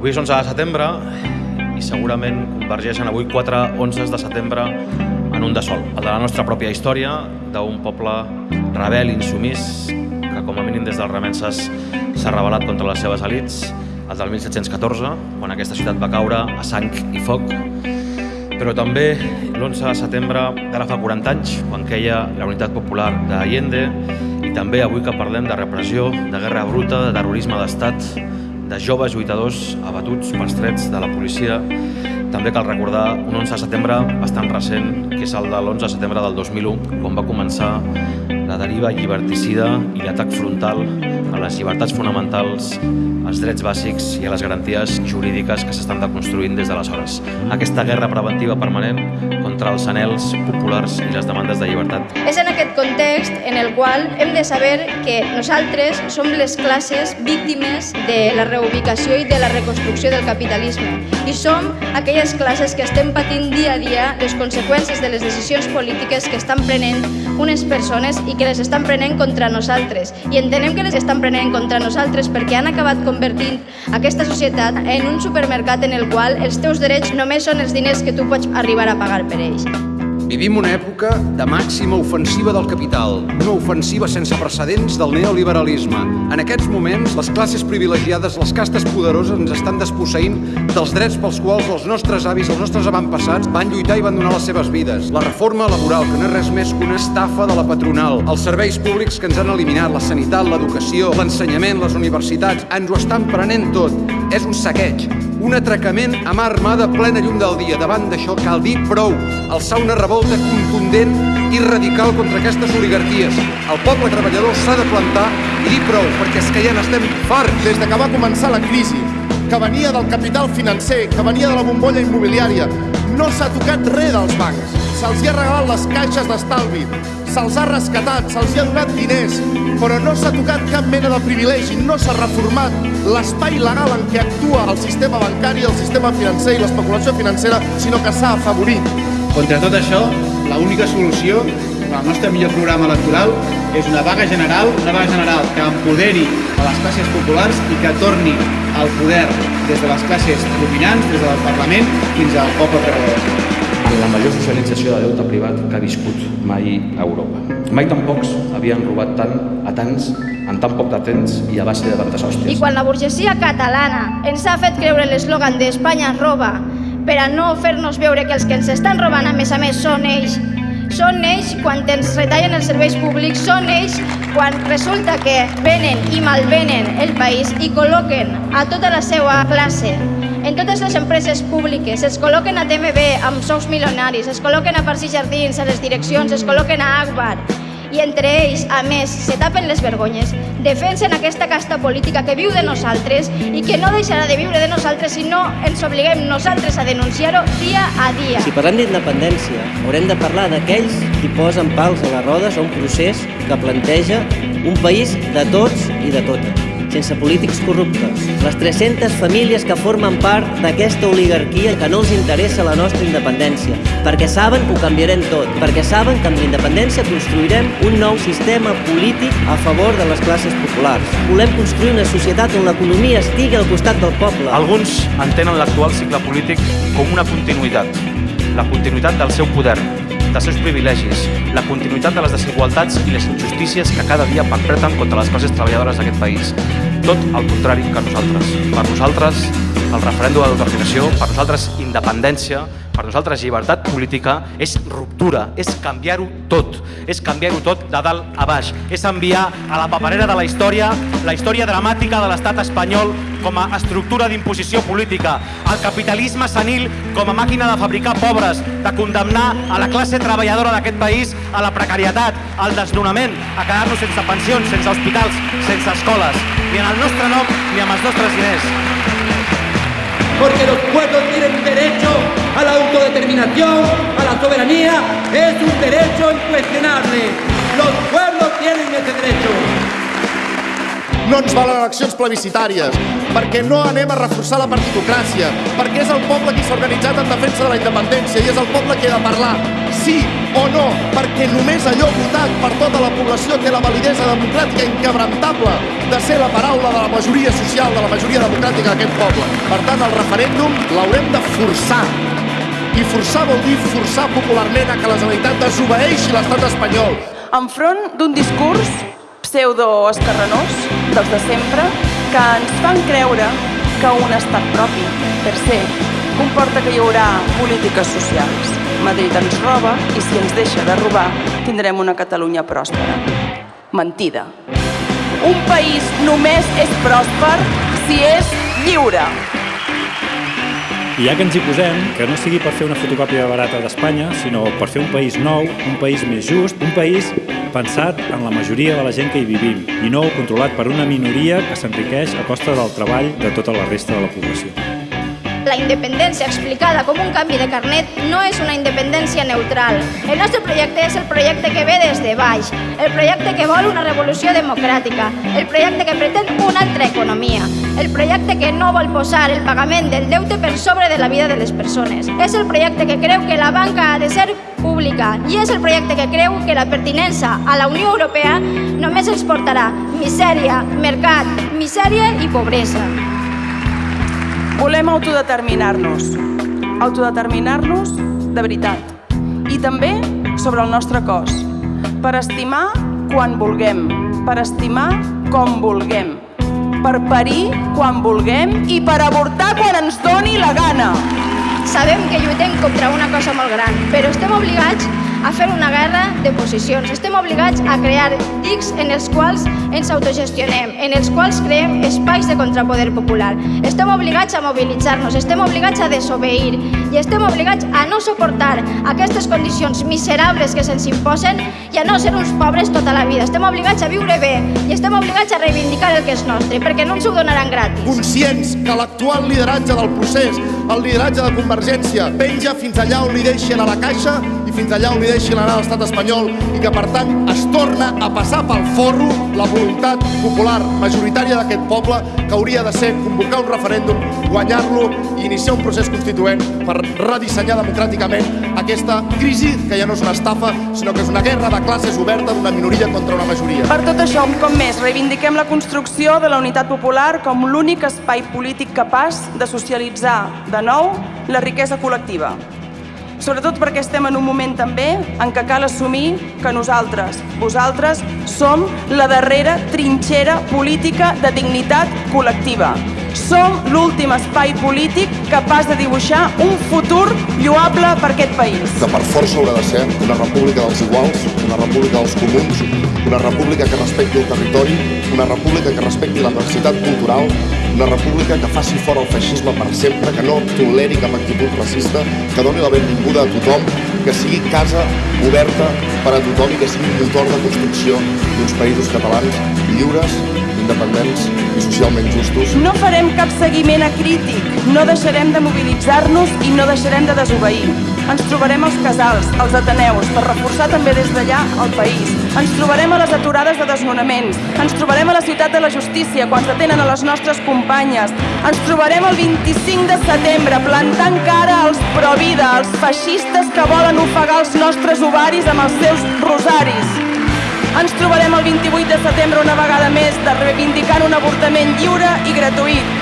Avui és 11 de setembre i segurament convergeixen avui quatre 11 de setembre en un de sol, el de la nostra pròpia història, d'un poble rebel, insumís, que com a mínim des dels remenses s'ha rebel·lat contra les seves elits, el del 1714, quan aquesta ciutat va caure a sang i foc, però també l'11 de setembre d'ara fa 40 anys, quan queia la Unitat Popular d'Allende, i també avui que parlem de repressió, de guerra bruta, de terrorisme d'estat, de joves lluitadors abatuts pels trets de la policia. També cal recordar un 11 de setembre bastant recent, que és el de l'11 de setembre del 2001, quan va començar la deriva lliberticida i l'atac frontal a les llibertats fonamentals, als drets bàsics i a les garanties jurídiques que s'estan deconstruint des d'aleshores. Aquesta guerra preventiva permanent contra els anels populars i les demandes de llibertat. És en aquest context en el qual hem de saber que nosaltres som les classes víctimes de la reubicació i de la reconstrucció del capitalisme i som aquelles classes que estem patint dia a dia les conseqüències de les decisions polítiques que estan prenent unes persones i que les estan prenent contra nosaltres. I entenem que les estan prenent contra nosaltres perquè han acabat convertint aquesta societat en un supermercat en el qual els teus drets només són els diners que tu pots arribar a pagar per ells. Vivim una època de màxima ofensiva del capital, una ofensiva sense precedents del neoliberalisme. En aquests moments, les classes privilegiades, les castes poderoses ens estan desposseint dels drets pels quals els nostres avis, els nostres avantpassats van lluitar i van donar les seves vides. La reforma laboral, que no és res més que una estafa de la patronal, els serveis públics que ens han eliminat, la sanitat, l'educació, l'ensenyament, les universitats, ens ho estan prenent tot. És un saqueig, un atracament a mà armada plena llum del dia. Davant d'això cal dir prou, alçar una revolta contundent i radical contra aquestes oligarquies. El poble treballador s'ha de plantar i dir prou, perquè és que ja n'estem farts. Des de que va començar la crisi, que venia del capital financer, que venia de la bombolla immobiliària, no s'ha tocat res dels bancs. Se'ls ha regalat les caixes d'estalvi, se'ls ha rescatat, se'ls ha donat diners, però no s'ha tocat cap mena de privilegi, no s'ha reformat l'espai legal en què actua el sistema bancari, el sistema financer i l'especulació financera, sinó que s'ha afavorit. Contra tot això, l'única solució, el nostre millor programa electoral, és una vaga general, una vaga general que empoderi a les classes populars i que torni al poder des de les classes dominants, des del Parlament, fins al poble treballador la major socialització de deute privat que ha viscut mai a Europa. Mai tan pocs havien robat tant a tants en tan poc de temps i a base de tantes hòsties. I quan la burgesia catalana ens ha fet creure l'eslògan d'Espanya roba per a no fer-nos veure que els que ens estan robant a més a més són ells són ells quan ens retallen els serveis públics, són ells quan resulta que venen i malvenen el país i col·loquen a tota la seva classe en totes les empreses públiques, es col·loquen a TMB amb sous milionaris, es col·loquen a Parcs i Jardins, a les direccions, es col·loquen a Agbar, i entre ells, a més, se tapen les vergonyes, defensen aquesta casta política que viu de nosaltres i que no deixarà de viure de nosaltres si no ens obliguem nosaltres a denunciar-ho dia a dia. Si parlem d'independència, haurem de parlar d'aquells qui posen pals a les rodes a un procés que planteja un país de tots i de totes sense polítics corruptes. Les 300 famílies que formen part d'aquesta oligarquia que no els interessa la nostra independència, perquè saben que ho canviarem tot, perquè saben que amb la independència construirem un nou sistema polític a favor de les classes populars. Volem construir una societat on l'economia estigui al costat del poble. Alguns entenen l'actual cicle polític com una continuïtat, la continuïtat del seu poder, dels seus privilegis, la continuïtat de les desigualtats i les injustícies que cada dia perpetren contra les classes treballadores d'aquest país. Tot el contrari que nosaltres. Per nosaltres, el referèndum de l'autodeterminació, per nosaltres, independència, per nosaltres llibertat política és ruptura, és canviar-ho tot, és canviar-ho tot de dalt a baix, és enviar a la paperera de la història la història dramàtica de l'estat espanyol com a estructura d'imposició política, el capitalisme senil com a màquina de fabricar pobres, de condemnar a la classe treballadora d'aquest país a la precarietat, al desnonament, a quedar-nos sense pensions, sense hospitals, sense escoles, ni en el nostre nom ni amb els nostres diners. Porque los pueblos tienen derecho a la autodeterminación, a la soberanía, es un derecho incuestionable. Los pueblos tienen ese derecho. No ens valen eleccions plebiscitàries, perquè no anem a reforçar la partitocràcia, perquè és el poble qui s'ha organitzat en defensa de la independència i és el poble qui ha de parlar. Sí, o no, perquè només allò votat per tota la població té la validesa democràtica inquebrantable de ser la paraula de la majoria social, de la majoria democràtica d'aquest poble. Per tant, el referèndum l'haurem de forçar. I forçar vol dir forçar popularment a que la Generalitat desobeeixi l'estat espanyol. Enfront d'un discurs pseudo-escarrenós, dels de sempre, que ens fan creure que un estat propi, per se, comporta que hi haurà polítiques socials. Madrid ens roba i si ens deixa de robar tindrem una Catalunya pròspera. Mentida. Un país només és pròsper si és lliure. I ja que ens hi posem, que no sigui per fer una fotocòpia barata d'Espanya, sinó per fer un país nou, un país més just, un país pensat en la majoria de la gent que hi vivim i no controlat per una minoria que s'enriqueix a costa del treball de tota la resta de la població. La independència explicada com un canvi de carnet no és una independència neutral. El nostre projecte és el projecte que ve des de baix, el projecte que vol una revolució democràtica, el projecte que pretén una altra economia, el projecte que no vol posar el pagament del deute per sobre de la vida de les persones. És el projecte que creu que la banca ha de ser pública i és el projecte que creu que la pertinença a la Unió Europea només ens portarà misèria, mercat, misèria i pobresa. Volem autodeterminar-nos. Autodeterminar-nos de veritat. I també sobre el nostre cos. Per estimar quan vulguem. Per estimar com vulguem. Per parir quan vulguem i per avortar quan ens doni la gana. Sabem que lluitem contra una cosa molt gran, però estem obligats a fer una guerra de posicions. Estem obligats a crear dics en els quals ens autogestionem, en els quals creem espais de contrapoder popular. Estem obligats a mobilitzar-nos, estem obligats a desobeir i estem obligats a no suportar aquestes condicions miserables que se'ns imposen i a no ser uns pobres tota la vida. Estem obligats a viure bé i estem obligats a reivindicar el que és nostre, perquè no ens ho donaran gratis. Conscients que l'actual lideratge del procés, el lideratge de Convergència, penja fins allà on li deixen a la caixa i fins allà on li deixin anar a l'estat espanyol i que, per tant, es torna a passar pel forro la voluntat popular majoritària d'aquest poble que hauria de ser convocar un referèndum, guanyar-lo i iniciar un procés constituent per redissenyar democràticament aquesta crisi que ja no és una estafa, sinó que és una guerra de classes oberta d'una minoria contra una majoria. Per tot això, un cop més, reivindiquem la construcció de la unitat popular com l'únic espai polític capaç de socialitzar de nou la riquesa col·lectiva. Sobretot perquè estem en un moment també en què cal assumir que nosaltres, vosaltres, som la darrera trinxera política de dignitat col·lectiva. Som l'últim espai polític capaç de dibuixar un futur lloable per aquest país. Que per força haurà de ser una república dels iguals, una república dels comuns, una república que respecti el territori, una república que respecti la diversitat cultural, una república que faci fora el feixisme per sempre, que no toleri cap actitud racista, que doni la benvinguda a tothom, que sigui casa oberta per a tothom i que sigui motor de construcció d'uns països catalans lliures, independents i socialment justos. No farem cap seguiment acrític, no deixarem de mobilitzar-nos i no deixarem de desobeir. Ens trobarem als casals, als ateneus, per reforçar també des d'allà el país. Ens trobarem a les aturades de desnonaments. Ens trobarem a la ciutat de la justícia quan detenen a les nostres companyes. Ens trobarem el 25 de setembre plantant cara als provida, als feixistes que volen ofegar els nostres ovaris amb els seus rosaris. Ens trobarem el 28 de setembre una vegada més de reivindicant un avortament lliure i gratuït.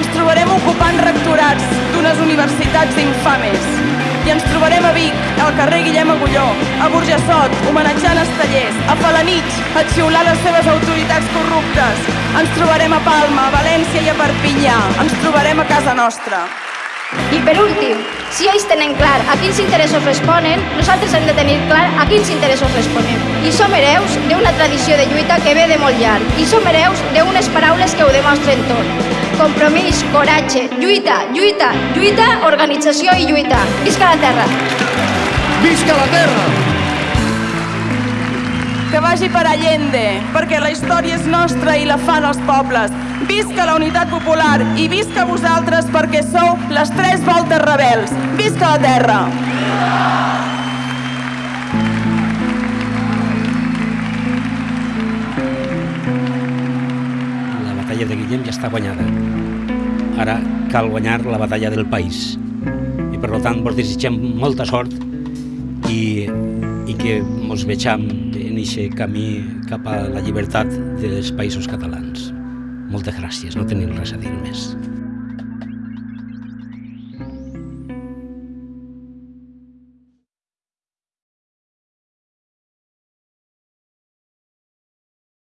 Ens trobarem ocupant rectorats d'unes universitats infames. I ens trobarem a Vic, al carrer Guillem Agulló, a Burjassot, homenatjant Estellers, a Falanich, a xiular les seves autoritats corruptes. Ens trobarem a Palma, a València i a Perpinyà. Ens trobarem a casa nostra. I per últim, si ells tenen clar a quins interessos responen, nosaltres hem de tenir clar a quins interessos responem. I som hereus d'una tradició de lluita que ve de molt llarg. I som hereus d'unes paraules que ho demostren tot. Compromís, coratge, lluita, lluita, lluita, organització i lluita. Visca la terra! Visca la terra! Que vagi per Allende, perquè la història és nostra i la fan els pobles. Visca la unitat popular i visca vosaltres perquè sou les tres voltes rebels. Visca la terra! La batalla de Guillem ja està guanyada. Ara cal guanyar la batalla del país. I per tant vos desitgem molta sort i que ens vegem en aquest camí cap a la llibertat dels països catalans. Moltes gràcies, no tenim res a dir més.